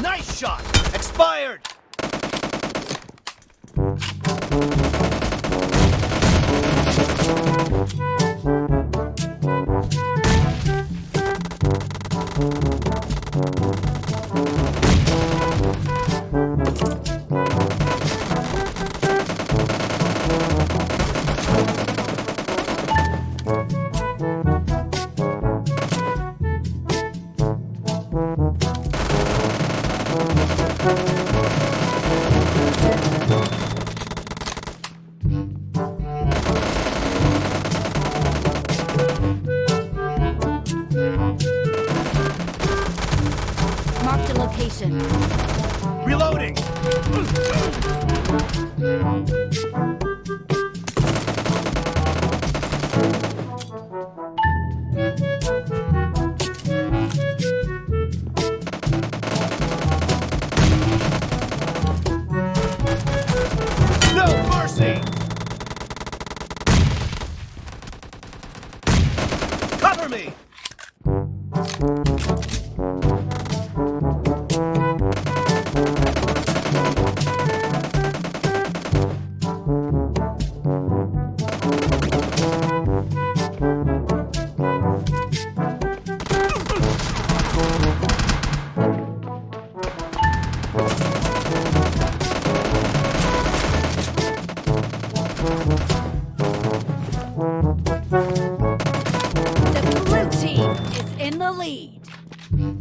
Nice shot! Expired! Reloading! Cover me! Killing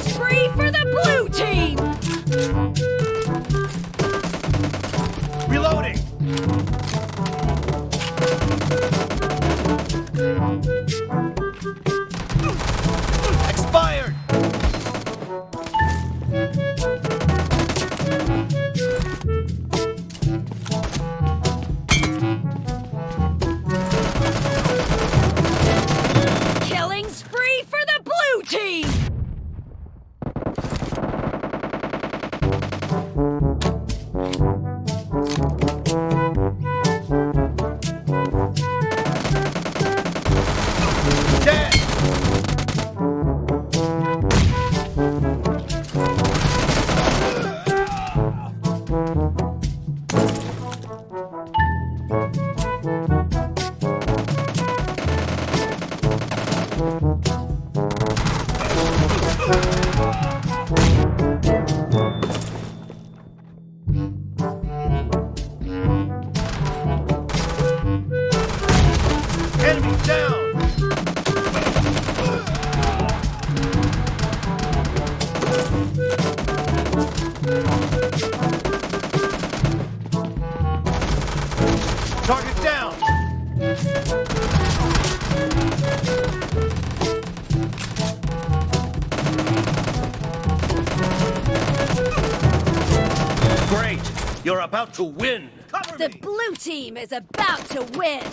spree for the blue team! Target down! Great! You're about to win! Cover The me! blue team is about to win!